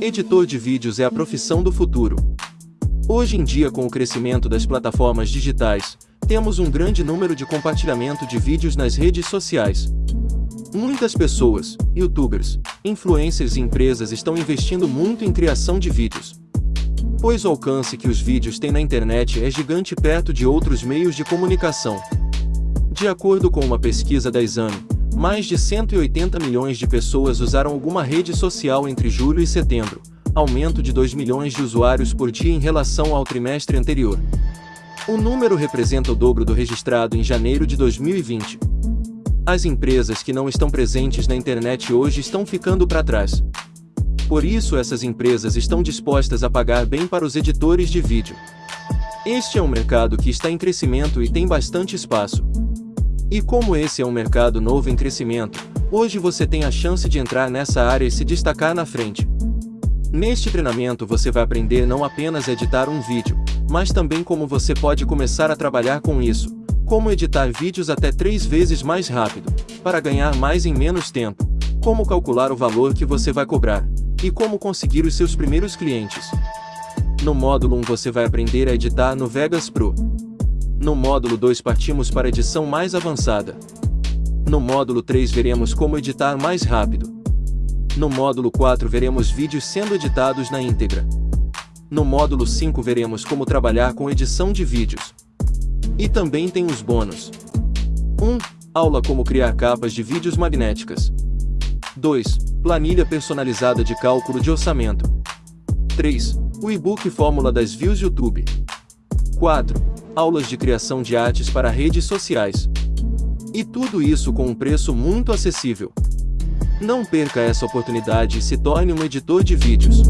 Editor de vídeos é a profissão do futuro. Hoje em dia com o crescimento das plataformas digitais, temos um grande número de compartilhamento de vídeos nas redes sociais. Muitas pessoas, youtubers, influencers e empresas estão investindo muito em criação de vídeos. Pois o alcance que os vídeos têm na internet é gigante perto de outros meios de comunicação. De acordo com uma pesquisa da Exame, mais de 180 milhões de pessoas usaram alguma rede social entre julho e setembro, aumento de 2 milhões de usuários por dia em relação ao trimestre anterior. O número representa o dobro do registrado em janeiro de 2020. As empresas que não estão presentes na internet hoje estão ficando para trás. Por isso essas empresas estão dispostas a pagar bem para os editores de vídeo. Este é um mercado que está em crescimento e tem bastante espaço. E como esse é um mercado novo em crescimento, hoje você tem a chance de entrar nessa área e se destacar na frente. Neste treinamento você vai aprender não apenas a editar um vídeo, mas também como você pode começar a trabalhar com isso, como editar vídeos até três vezes mais rápido, para ganhar mais em menos tempo, como calcular o valor que você vai cobrar, e como conseguir os seus primeiros clientes. No módulo 1 você vai aprender a editar no Vegas Pro. No módulo 2 partimos para a edição mais avançada. No módulo 3 veremos como editar mais rápido. No módulo 4 veremos vídeos sendo editados na íntegra. No módulo 5 veremos como trabalhar com edição de vídeos. E também tem os bônus. 1. Aula como criar capas de vídeos magnéticas. 2. Planilha personalizada de cálculo de orçamento. 3. O e-book Fórmula das Views YouTube. 4. Aulas de criação de artes para redes sociais. E tudo isso com um preço muito acessível. Não perca essa oportunidade e se torne um editor de vídeos.